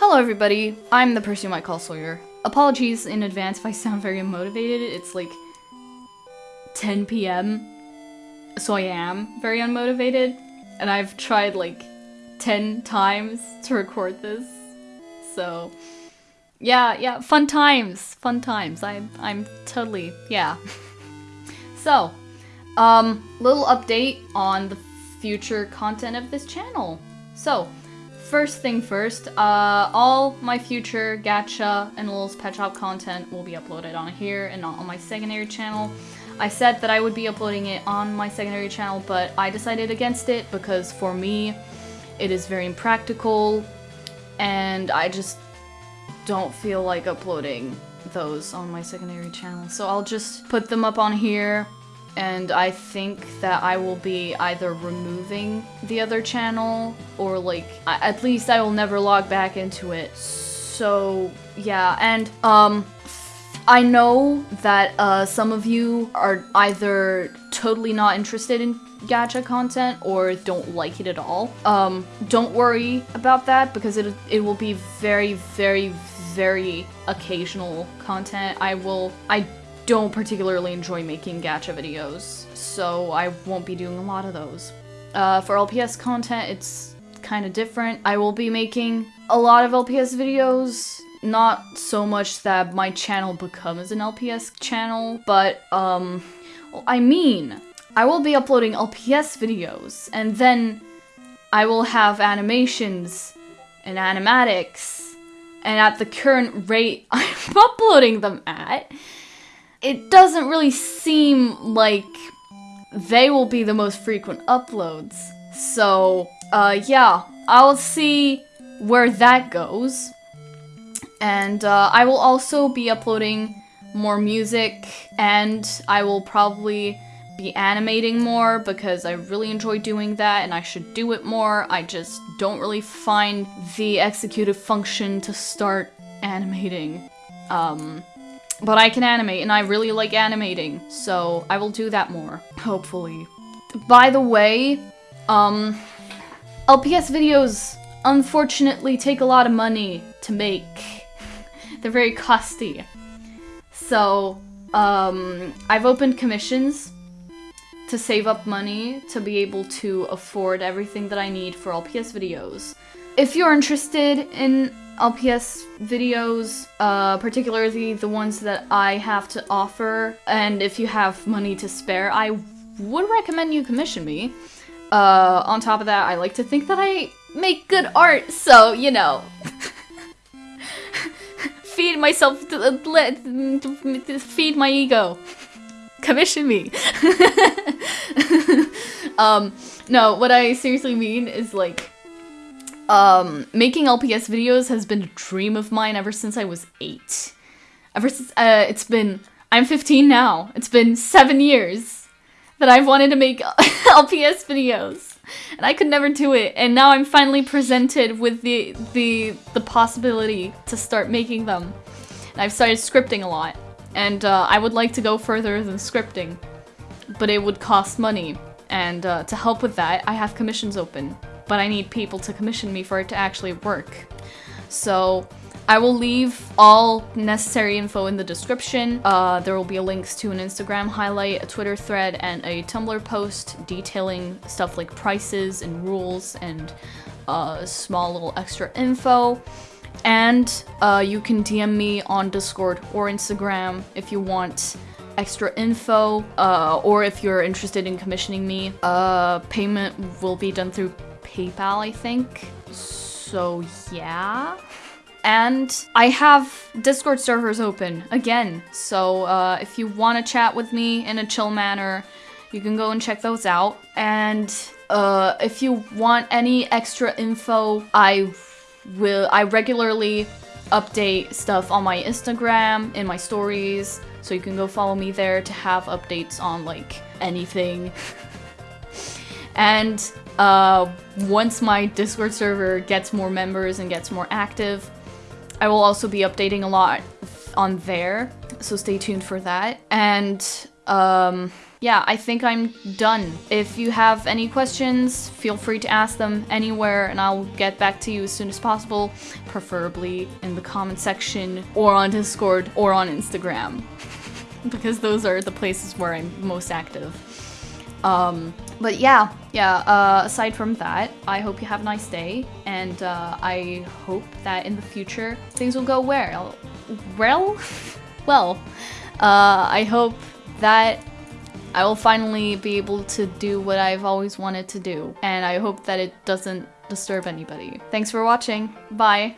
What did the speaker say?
Hello everybody, I'm the person you might call Sawyer. Apologies in advance if I sound very unmotivated, it's like 10 p.m. So I am very unmotivated, and I've tried like 10 times to record this. So yeah, yeah, fun times, fun times. I I'm totally, yeah. so, um little update on the future content of this channel. So, first thing first, uh, all my future gacha and Littlest Pet Shop content will be uploaded on here and not on my secondary channel. I said that I would be uploading it on my secondary channel, but I decided against it because for me, it is very impractical and I just don't feel like uploading those on my secondary channel. So I'll just put them up on here and I think that I will be either removing the other channel or like at least I will never log back into it. So yeah, and um I know that uh, some of you are either totally not interested in gacha content or don't like it at all. Um, don't worry about that because it, it will be very, very, very occasional content. I will, I don't particularly enjoy making gacha videos, so I won't be doing a lot of those. Uh, for LPS content, it's kind of different. I will be making a lot of LPS videos, not so much that my channel becomes an LPS channel, but, um, well, I mean, I will be uploading LPS videos, and then I will have animations and animatics, and at the current rate I'm uploading them at, it doesn't really seem like they will be the most frequent uploads. So, uh, yeah, I'll see where that goes. And uh, I will also be uploading more music, and I will probably be animating more because I really enjoy doing that and I should do it more. I just don't really find the executive function to start animating. Um, but I can animate, and I really like animating, so I will do that more, hopefully. By the way, um, LPS videos unfortunately take a lot of money to make. They're very costly. So, um, I've opened commissions to save up money to be able to afford everything that I need for LPS videos. If you're interested in LPS videos, uh, particularly the ones that I have to offer, and if you have money to spare, I would recommend you commission me. Uh, on top of that, I like to think that I make good art, so, you know. feed myself, feed my ego. Commission me. um, no, what I seriously mean is like, um, making LPS videos has been a dream of mine ever since I was eight. Ever since, uh, it's been, I'm 15 now. It's been seven years that I've wanted to make LPS videos. And I could never do it. And now I'm finally presented with the, the, the possibility to start making them. And I've started scripting a lot. And, uh, I would like to go further than scripting. But it would cost money. And, uh, to help with that, I have commissions open but I need people to commission me for it to actually work. So I will leave all necessary info in the description. Uh, there will be links to an Instagram highlight, a Twitter thread, and a Tumblr post detailing stuff like prices and rules and uh, small little extra info. And uh, you can DM me on Discord or Instagram if you want extra info, uh, or if you're interested in commissioning me. Uh, payment will be done through PayPal, I think. So yeah. And I have Discord servers open again. So uh, if you want to chat with me in a chill manner, you can go and check those out. And uh, if you want any extra info, I will. I regularly update stuff on my Instagram, in my stories, so you can go follow me there to have updates on like anything. and uh, once my Discord server gets more members and gets more active, I will also be updating a lot on there, so stay tuned for that. And um, yeah, I think I'm done. If you have any questions, feel free to ask them anywhere and I'll get back to you as soon as possible, preferably in the comment section or on Discord or on Instagram because those are the places where I'm most active. Um, but yeah, yeah, uh, aside from that, I hope you have a nice day, and uh, I hope that in the future things will go well. Well? well, uh, I hope that I will finally be able to do what I've always wanted to do, and I hope that it doesn't disturb anybody. Thanks for watching. Bye.